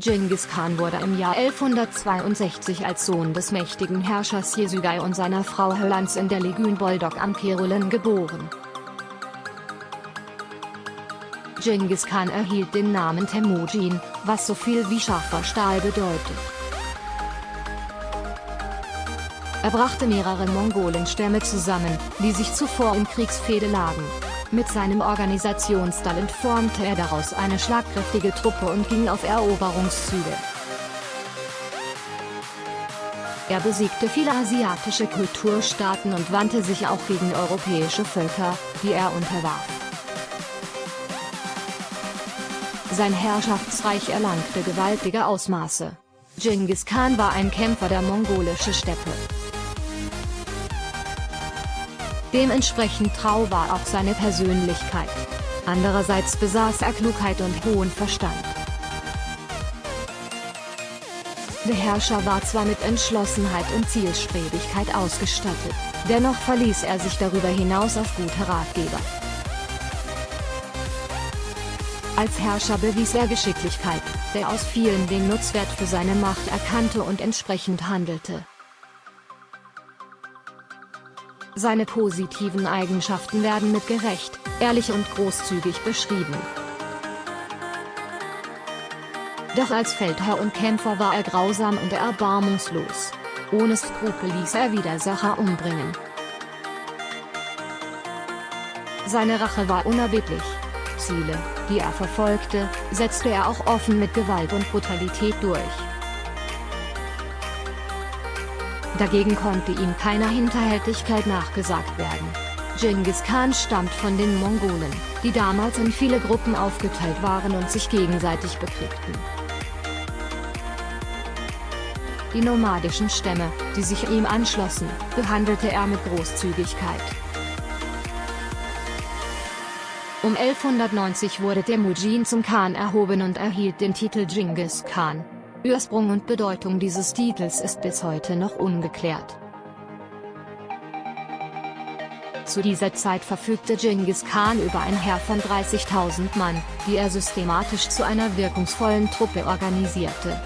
Genghis Khan wurde im Jahr 1162 als Sohn des mächtigen Herrschers Jesügai und seiner Frau Hölans in der Legün Boldog am Kerulen geboren. Genghis Khan erhielt den Namen Temujin, was so viel wie scharfer Stahl bedeutet. Er brachte mehrere Mongolenstämme zusammen, die sich zuvor in Kriegsfehde lagen. Mit seinem Organisationstalent formte er daraus eine schlagkräftige Truppe und ging auf Eroberungszüge. Er besiegte viele asiatische Kulturstaaten und wandte sich auch gegen europäische Völker, die er unterwarf. Sein Herrschaftsreich erlangte gewaltige Ausmaße. Genghis Khan war ein Kämpfer der mongolischen Steppe. Dementsprechend trau war auch seine Persönlichkeit. Andererseits besaß er Klugheit und hohen Verstand. Der Herrscher war zwar mit Entschlossenheit und Zielstrebigkeit ausgestattet, dennoch verließ er sich darüber hinaus auf gute Ratgeber. Als Herrscher bewies er Geschicklichkeit, der aus vielen den Nutzwert für seine Macht erkannte und entsprechend handelte. Seine positiven Eigenschaften werden mit gerecht, ehrlich und großzügig beschrieben. Doch als Feldherr und Kämpfer war er grausam und erbarmungslos. Ohne Skrupel ließ er Widersacher umbringen. Seine Rache war unerbittlich. Ziele, die er verfolgte, setzte er auch offen mit Gewalt und Brutalität durch. Dagegen konnte ihm keiner Hinterhältigkeit nachgesagt werden. Genghis Khan stammt von den Mongolen, die damals in viele Gruppen aufgeteilt waren und sich gegenseitig bekriegten. Die nomadischen Stämme, die sich ihm anschlossen, behandelte er mit Großzügigkeit. Um 1190 wurde der Mujin zum Khan erhoben und erhielt den Titel Genghis Khan. Ursprung und Bedeutung dieses Titels ist bis heute noch ungeklärt. Zu dieser Zeit verfügte Genghis Khan über ein Heer von 30.000 Mann, die er systematisch zu einer wirkungsvollen Truppe organisierte.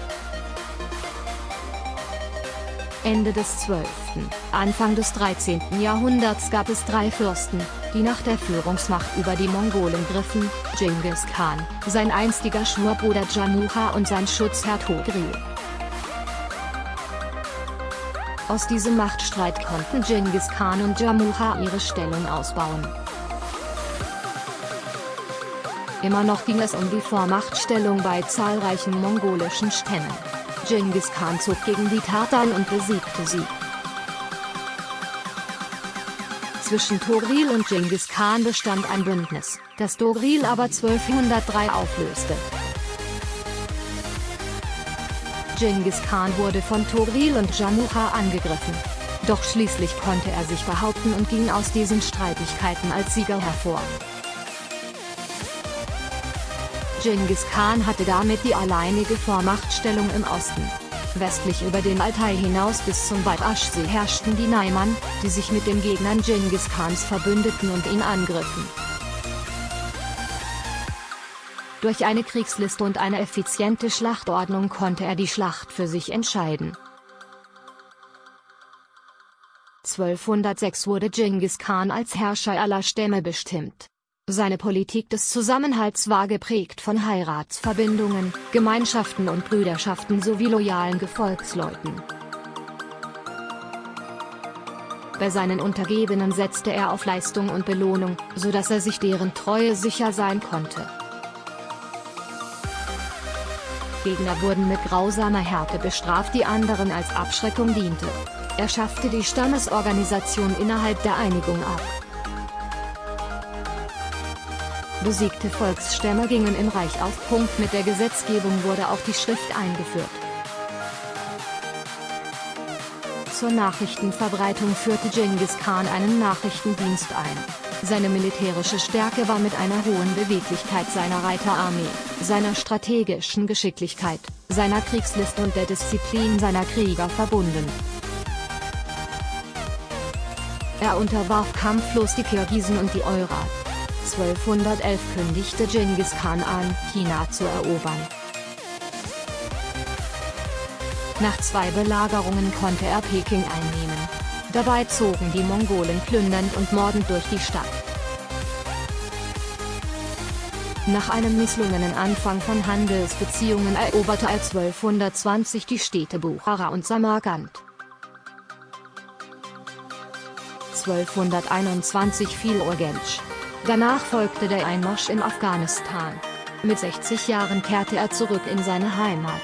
Ende des 12., Anfang des 13. Jahrhunderts gab es drei Fürsten, die nach der Führungsmacht über die Mongolen griffen, Genghis Khan, sein einstiger Schwurbruder Jamuha und sein Schutzherr Togril. Aus diesem Machtstreit konnten Genghis Khan und Jamuha ihre Stellung ausbauen. Immer noch ging es um die Vormachtstellung bei zahlreichen mongolischen Stämmen. Genghis Khan zog gegen die Tataren und besiegte sie. Zwischen Togril und Genghis Khan bestand ein Bündnis, das Togril aber 1203 auflöste. Genghis Khan wurde von Togril und Jamuha angegriffen. Doch schließlich konnte er sich behaupten und ging aus diesen Streitigkeiten als Sieger hervor. Genghis Khan hatte damit die alleinige Vormachtstellung im Osten. Westlich über den Altai hinaus bis zum Badaschsee herrschten die Naiman, die sich mit den Gegnern Genghis Khans verbündeten und ihn angriffen. Durch eine Kriegsliste und eine effiziente Schlachtordnung konnte er die Schlacht für sich entscheiden. 1206 wurde Genghis Khan als Herrscher aller Stämme bestimmt. Seine Politik des Zusammenhalts war geprägt von Heiratsverbindungen, Gemeinschaften und Brüderschaften sowie loyalen Gefolgsleuten. Bei seinen Untergebenen setzte er auf Leistung und Belohnung, so dass er sich deren Treue sicher sein konnte. Gegner wurden mit grausamer Härte bestraft die anderen als Abschreckung diente. Er schaffte die Stammesorganisation innerhalb der Einigung ab. Besiegte Volksstämme gingen im Reich auf Punkt mit der Gesetzgebung wurde auch die Schrift eingeführt. Zur Nachrichtenverbreitung führte Genghis Khan einen Nachrichtendienst ein. Seine militärische Stärke war mit einer hohen Beweglichkeit seiner Reiterarmee, seiner strategischen Geschicklichkeit, seiner Kriegslist und der Disziplin seiner Krieger verbunden. Er unterwarf kampflos die Kirgisen und die Eurat. 1211 kündigte Genghis Khan an, China zu erobern. Nach zwei Belagerungen konnte er Peking einnehmen. Dabei zogen die Mongolen plündernd und mordend durch die Stadt. Nach einem misslungenen Anfang von Handelsbeziehungen eroberte er 1220 die Städte Buchara und Samarkand. 1221 fiel Urgench. Danach folgte der Einmarsch in Afghanistan. Mit 60 Jahren kehrte er zurück in seine Heimat.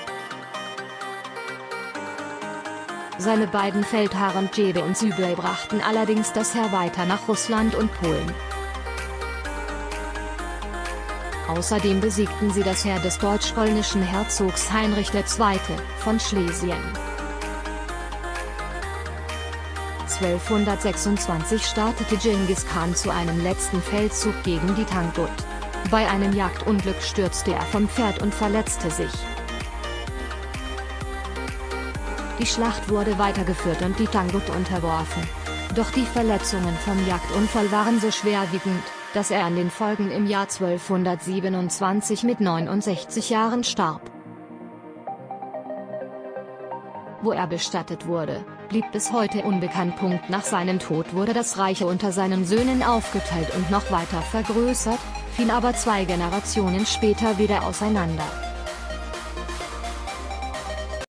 Seine beiden Feldherren Jebe und Sübel brachten allerdings das Heer weiter nach Russland und Polen. Außerdem besiegten sie das Heer des deutsch-polnischen Herzogs Heinrich II. von Schlesien. 1226 startete Genghis Khan zu einem letzten Feldzug gegen die Tangut. Bei einem Jagdunglück stürzte er vom Pferd und verletzte sich. Die Schlacht wurde weitergeführt und die Tangut unterworfen. Doch die Verletzungen vom Jagdunfall waren so schwerwiegend, dass er an den Folgen im Jahr 1227 mit 69 Jahren starb. Wo er bestattet wurde, blieb bis heute unbekannt. Nach seinem Tod wurde das Reich unter seinen Söhnen aufgeteilt und noch weiter vergrößert, fiel aber zwei Generationen später wieder auseinander.